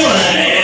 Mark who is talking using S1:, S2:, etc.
S1: feeling.